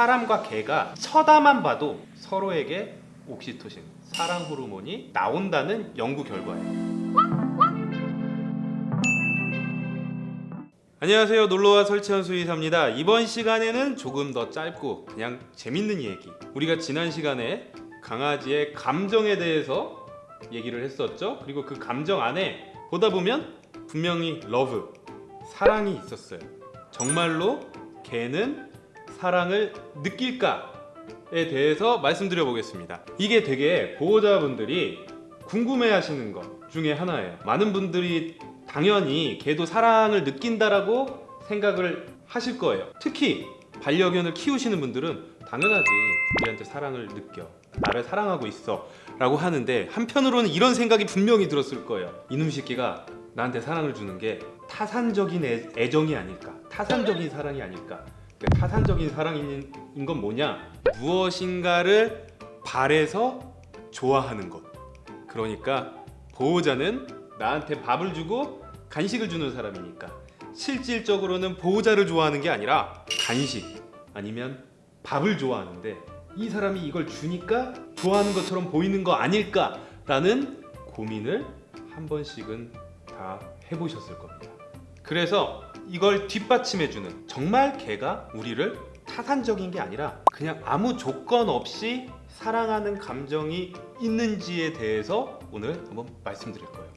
사람과 개가 쳐다만 봐도 서로에게 옥시토신, 사랑 호르몬이 나온다는 연구 결과예요. 안녕하세요. 놀로와 설채현 수의사입니다. 이번 시간에는 조금 더 짧고 그냥 재밌는 얘기. 우리가 지난 시간에 강아지의 감정에 대해서 얘기를 했었죠. 그리고 그 감정 안에 보다 보면 분명히 love, 사랑이 있었어요. 정말로 개는 사랑을 느낄까에 대해서 말씀드려 보겠습니다. 이게 되게 보호자분들이 궁금해 하시는 것 중에 하나예요. 많은 분들이 당연히 개도 사랑을 느낀다라고 생각을 하실 거예요. 특히 반려견을 키우시는 분들은 당연하지. 우리한테 사랑을 느껴. 나를 사랑하고 있어. 라고 하는데 한편으로는 이런 생각이 분명히 들었을 거예요. 이놈 새끼가 나한테 사랑을 주는 게 타산적인 애, 애정이 아닐까. 타산적인 사랑이 아닐까. 그 타산적인 사랑인 건 뭐냐? 무엇인가를 바래서 좋아하는 것. 그러니까 보호자는 나한테 밥을 주고 간식을 주는 사람이니까 실질적으로는 보호자를 좋아하는 게 아니라 간식 아니면 밥을 좋아하는데 이 사람이 이걸 주니까 좋아하는 것처럼 보이는 거 아닐까 라는 고민을 한 번씩은 다 해보셨을 겁니다. 그래서 이걸 뒷받침해주는 정말 개가 우리를 타산적인 게 아니라 그냥 아무 조건 없이 사랑하는 감정이 있는지에 대해서 오늘 한번 말씀드릴 거예요.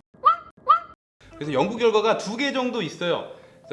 그래서 연구 결과가 두 개 정도 있어요.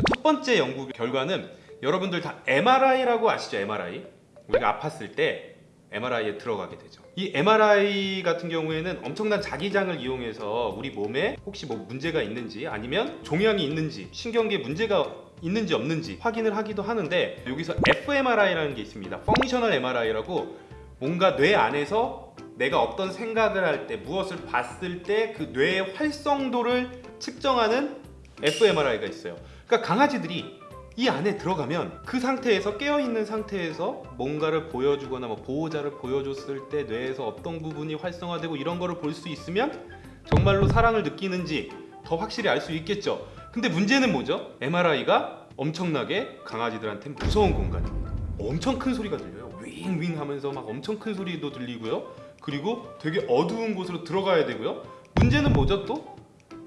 첫 번째 연구 결과는 여러분들 다 MRI라고 아시죠? MRI. 우리가 아팠을 때 MRI에 들어가게 되죠. 이 MRI 같은 경우에는 엄청난 자기장을 이용해서 우리 몸에 혹시 뭐 문제가 있는지 아니면 종양이 있는지 신경계에 문제가 있는지 없는지 확인을 하기도 하는데 여기서 fMRI라는 게 있습니다. 펑셔널 MRI라고 뭔가 뇌 안에서 내가 어떤 생각을 할 때 무엇을 봤을 때 그 뇌의 활성도를 측정하는 fMRI가 있어요. 그러니까 강아지들이 이 안에 들어가면 그 상태에서 깨어 있는 상태에서 뭔가를 보여주거나 뭐 보호자를 보여줬을 때 뇌에서 어떤 부분이 활성화되고 이런 거를 볼 수 있으면 정말로 사랑을 느끼는지 더 확실히 알 수 있겠죠. 근데 문제는 뭐죠? MRI가 엄청나게 강아지들한테 무서운 공간입니다. 엄청 큰 소리가 들려요. 윙윙 하면서 막 엄청 큰 소리도 들리고요. 그리고 되게 어두운 곳으로 들어가야 되고요. 문제는 뭐죠 또?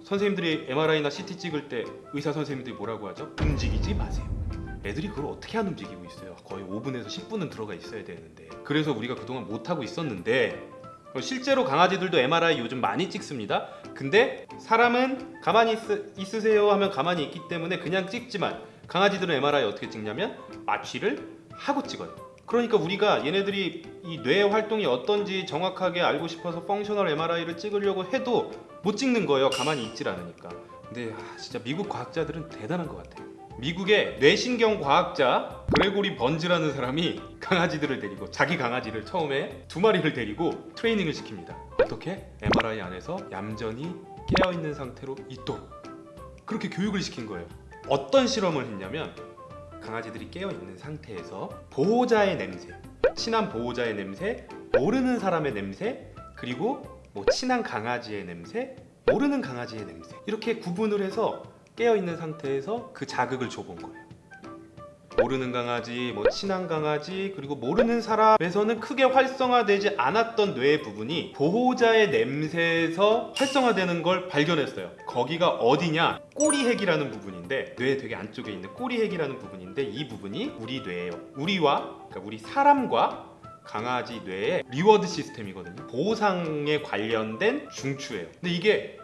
선생님들이 MRI나 CT 찍을 때 의사 선생님들이 뭐라고 하죠? 움직이지 마세요. 애들이 그걸 어떻게 안 움직이고 있어요? 거의 5분에서 10분은 들어가 있어야 되는데 그래서 우리가 그동안 못하고 있었는데 실제로 강아지들도 MRI 요즘 많이 찍습니다. 근데 사람은 가만히 있, 으세요 하면 가만히 있기 때문에 그냥 찍지만 강아지들은 MRI 어떻게 찍냐면 마취를 하고 찍어요. 그러니까 우리가 얘네들이 이뇌 활동이 어떤지 정확하게 알고 싶어서 펑셔널 MRI를 찍으려고 해도 못 찍는 거예요. 가만히 있질 않으니까. 근데 아, 진짜 미국 과학자들은 대단한 것 같아요. 미국의 뇌신경 과학자 그레고리 번즈라는 사람이 강아지들을 데리고 자기 강아지를 처음에 두 마리를 데리고 트레이닝을 시킵니다. 어떻게? MRI 안에서 얌전히 깨어 있는 상태로 있도록 그렇게 교육을 시킨 거예요. 어떤 실험을 했냐면 강아지들이 깨어 있는 상태에서 보호자의 냄새, 친한 보호자의 냄새, 모르는 사람의 냄새, 그리고 뭐 친한 강아지의 냄새, 모르는 강아지의 냄새 이렇게 구분을 해서 깨어 있는 상태에서 그 자극을 줘본 거예요. 모르는 강아지, 뭐 친한 강아지, 그리고 모르는 사람에서는 크게 활성화되지 않았던 뇌 부분이 보호자의 냄새에서 활성화되는 걸 발견했어요. 거기가 어디냐? 꼬리핵이라는 부분인데 뇌 되게 안쪽에 있는 꼬리핵이라는 부분인데 이 부분이 우리 뇌예요. 우리와 그러니까 우리 사람과 강아지 뇌의 reward 시스템이거든요. 보상에 관련된 중추예요. 근데 이게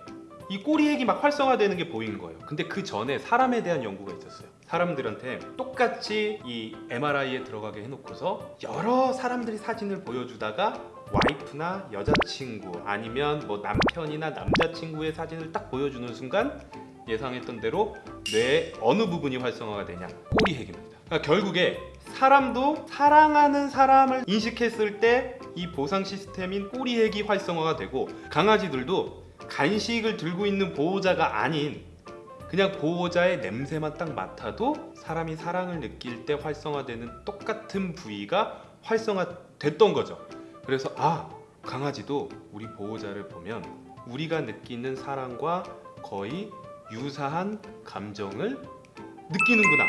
이 꼬리핵이 막 활성화되는 게 보인 거예요. 근데 그 전에 사람에 대한 연구가 있었어요. 사람들한테 똑같이 이 MRI에 들어가게 해놓고서 여러 사람들이 사진을 보여주다가 와이프나 여자친구 아니면 뭐 남편이나 남자친구의 사진을 딱 보여주는 순간 예상했던 대로 뇌의 어느 부분이 활성화가 되냐 꼬리핵입니다. 그러니까 결국에 사람도 사랑하는 사람을 인식했을 때 이 보상 시스템인 꼬리핵이 활성화가 되고 강아지들도 간식을 들고 있는 보호자가 아닌 그냥 보호자의 냄새만 딱 맡아도 사람이 사랑을 느낄 때 활성화되는 똑같은 부위가 활성화됐던 거죠. 그래서 아 강아지도 우리 보호자를 보면 우리가 느끼는 사랑과 거의 유사한 감정을 느끼는구나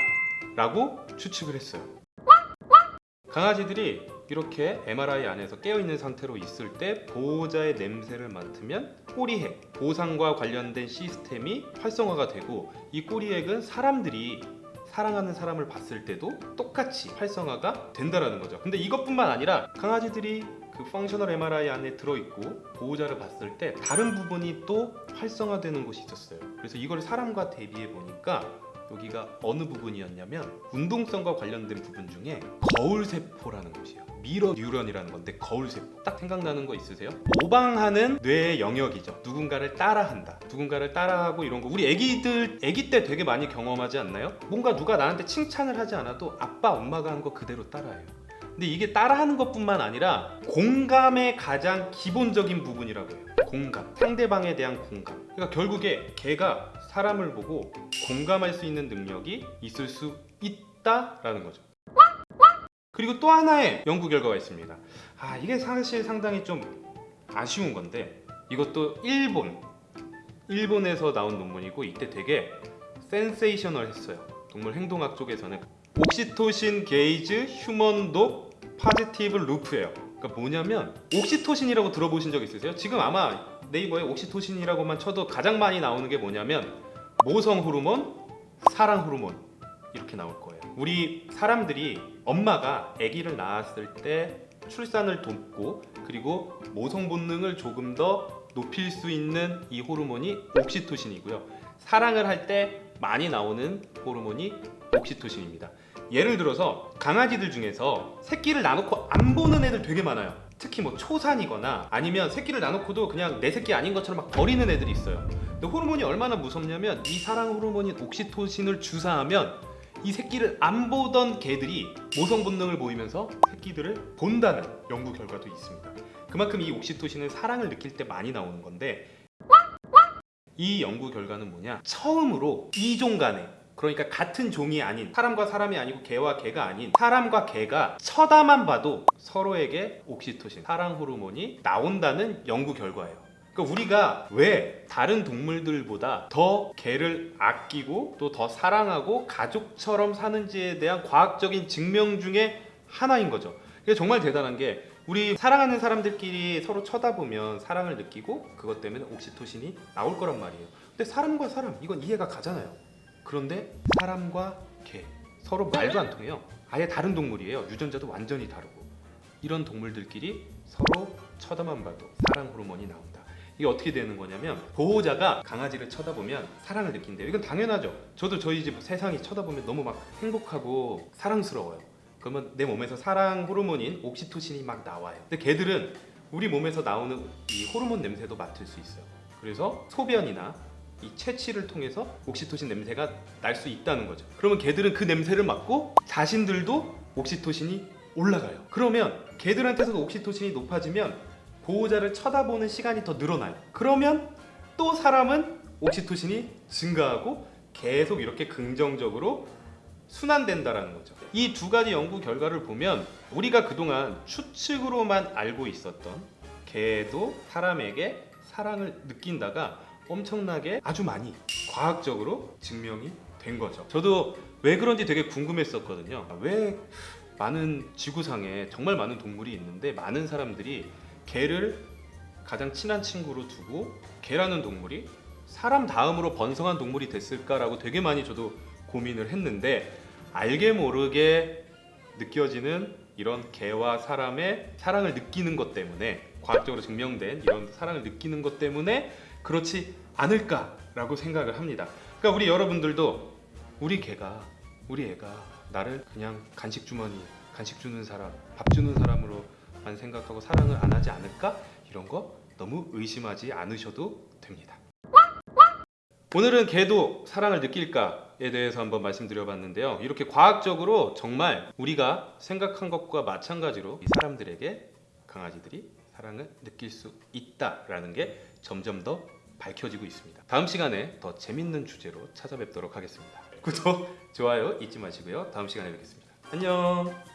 라고 추측을 했어요. 강아지들이 이렇게 MRI 안에서 깨어있는 상태로 있을 때 보호자의 냄새를 맡으면 꼬리핵, 보상과 관련된 시스템이 활성화가 되고 이 꼬리핵은 사람들이 사랑하는 사람을 봤을 때도 똑같이 활성화가 된다라는 거죠. 근데 이것뿐만 아니라 강아지들이 그 펑셔널 MRI 안에 들어있고 보호자를 봤을 때 다른 부분이 또 활성화되는 곳이 있었어요. 그래서 이걸 사람과 대비해 보니까 여기가 어느 부분이었냐면 운동성과 관련된 부분 중에 거울세포라는 곳이에요. 미러 뉴런이라는 건데 거울세포 딱 생각나는 거 있으세요? 모방하는 뇌의 영역이죠. 누군가를 따라한다. 누군가를 따라하고 이런 거 우리 애기들 애기 때 되게 많이 경험하지 않나요? 뭔가 누가 나한테 칭찬을 하지 않아도 아빠 엄마가 한 거 그대로 따라해요. 근데 이게 따라하는 것뿐만 아니라 공감의 가장 기본적인 부분이라고 해요. 공감. 상대방에 대한 공감. 그러니까 결국에 걔가 사람을 보고 공감할 수 있는 능력이 있을 수 있다라는 거죠. 그리고 또 하나의 연구 결과가 있습니다. 아, 이게 사실 상당히 좀 아쉬운 건데 이것도 일본 일본에서 나온 논문이고 이때 되게 sensational 했어요. 동물 행동학 쪽에서는 oxytocin gaze human-dog positive loop예요. 그러니까 뭐냐면 옥시토신이라고 들어보신 적 있으세요? 지금 아마 네이버에 옥시토신이라고만 쳐도 가장 많이 나오는 게 뭐냐면 모성 호르몬, 사랑 호르몬 이렇게 나올 거예요. 우리 사람들이 엄마가 아기를 낳았을 때 출산을 돕고 그리고 모성 본능을 조금 더 높일 수 있는 이 호르몬이 옥시토신이고요. 사랑을 할 때 많이 나오는 호르몬이 옥시토신입니다. 예를 들어서 강아지들 중에서 새끼를 낳아놓고 안 보는 애들 되게 많아요. 특히 뭐 초산이거나 아니면 새끼를 낳아놓고도 그냥 내 새끼 아닌 것처럼 막 버리는 애들이 있어요. 근데 호르몬이 얼마나 무섭냐면 이 사랑 호르몬인 옥시토신을 주사하면 이 새끼를 안 보던 개들이 모성 본능을 보이면서 새끼들을 본다는 연구 결과도 있습니다. 그만큼 이 옥시토신은 사랑을 느낄 때 많이 나오는 건데 이 연구 결과는 뭐냐? 처음으로 이종 간에 그러니까 같은 종이 아닌 사람과 사람이 아니고 개와 개가 아닌 사람과 개가 쳐다만 봐도 서로에게 옥시토신, 사랑 호르몬이 나온다는 연구 결과예요. 그러니까 우리가 왜 다른 동물들보다 더 개를 아끼고 또 더 사랑하고 가족처럼 사는지에 대한 과학적인 증명 중에 하나인 거죠. 이게 정말 대단한 게 우리 사랑하는 사람들끼리 서로 쳐다보면 사랑을 느끼고 그것 때문에 옥시토신이 나올 거란 말이에요. 근데 사람과 사람 이건 이해가 가잖아요. 그런데 사람과 개 서로 말도 안 통해요. 아예 다른 동물이에요. 유전자도 완전히 다르고 이런 동물들끼리 서로 쳐다만 봐도 사랑 호르몬이 나온다. 이게 어떻게 되는 거냐면 보호자가 강아지를 쳐다보면 사랑을 느낀대요. 이건 당연하죠. 저도 저희 집 세상이 쳐다보면 너무 막 행복하고 사랑스러워요. 그러면 내 몸에서 사랑 호르몬인 옥시토신이 막 나와요. 근데 개들은 우리 몸에서 나오는 이 호르몬 냄새도 맡을 수 있어요. 그래서 소변이나 이 채취를 통해서 옥시토신 냄새가 날 수 있다는 거죠. 그러면 개들은 그 냄새를 맡고 자신들도 옥시토신이 올라가요. 그러면 개들한테서도 옥시토신이 높아지면 보호자를 쳐다보는 시간이 더 늘어나요. 그러면 또 사람은 옥시토신이 증가하고 계속 이렇게 긍정적으로 순환된다라는 거죠. 이 두 가지 연구 결과를 보면 우리가 그동안 추측으로만 알고 있었던 개도 사람에게 사랑을 느낀다가 엄청나게 아주 많이 과학적으로 증명이 된 거죠. 저도 왜 그런지 되게 궁금했었거든요. 왜 많은 지구상에 정말 많은 동물이 있는데 많은 사람들이 개를 가장 친한 친구로 두고 개라는 동물이 사람 다음으로 번성한 동물이 됐을까라고 되게 많이 저도 고민을 했는데 알게 모르게 느껴지는 이런 개와 사람의 사랑을 느끼는 것 때문에 과학적으로 증명된 이런 사랑을 느끼는 것 때문에 그렇지 않을까라고 생각을 합니다. 그러니까 우리 여러분들도 우리 개가 우리 애가 나를 그냥 간식 주머니, 간식 주는 사람, 밥 주는 사람으로 만 생각하고 사랑을 안 하지 않을까? 이런 거 너무 의심하지 않으셔도 됩니다. 오늘은 개도 사랑을 느낄까에 대해서 한번 말씀드려봤는데요. 이렇게 과학적으로 정말 우리가 생각한 것과 마찬가지로 이 사람들에게 강아지들이 사랑을 느낄 수 있다라는 게 점점 더 밝혀지고 있습니다. 다음 시간에 더 재밌는 주제로 찾아뵙도록 하겠습니다. 구독, 좋아요 잊지 마시고요. 다음 시간에 뵙겠습니다. 안녕.